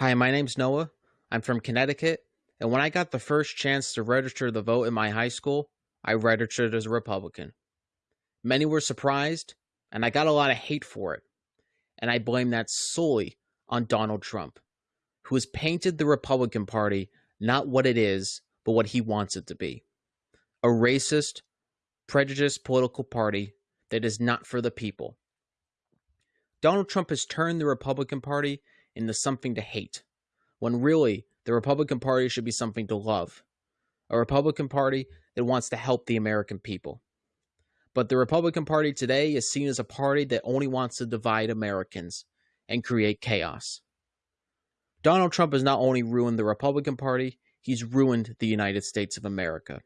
Hi, my name's Noah. I'm from Connecticut, and when I got the first chance to register to vote in my high school, I registered as a Republican. Many were surprised, and I got a lot of hate for it. And I blame that solely on Donald Trump, who has painted the Republican Party not what it is, but what he wants it to be a racist, prejudiced political party that is not for the people. Donald Trump has turned the Republican Party into something to hate, when really the Republican Party should be something to love. A Republican Party that wants to help the American people. But the Republican Party today is seen as a party that only wants to divide Americans and create chaos. Donald Trump has not only ruined the Republican Party, he's ruined the United States of America.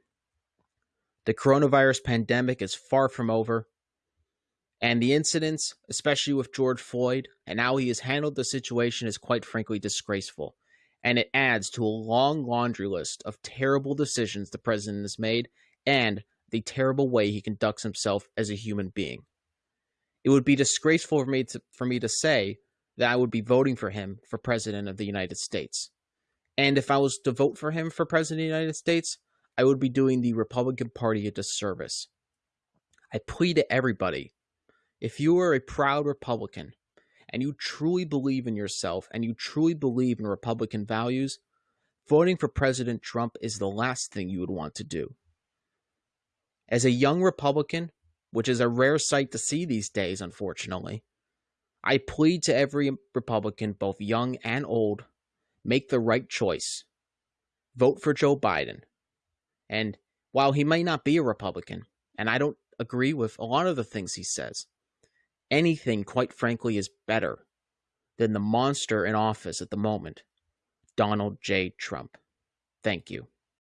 The coronavirus pandemic is far from over, and the incidents, especially with George Floyd, and how he has handled the situation is quite frankly disgraceful. And it adds to a long laundry list of terrible decisions the president has made and the terrible way he conducts himself as a human being. It would be disgraceful for me to, for me to say that I would be voting for him for president of the United States. And if I was to vote for him for president of the United States, I would be doing the Republican Party a disservice. I plead to everybody if you are a proud Republican and you truly believe in yourself and you truly believe in Republican values, voting for President Trump is the last thing you would want to do. As a young Republican, which is a rare sight to see these days, unfortunately, I plead to every Republican, both young and old, make the right choice. Vote for Joe Biden. And while he may not be a Republican, and I don't agree with a lot of the things he says, anything, quite frankly, is better than the monster in office at the moment, Donald J. Trump. Thank you.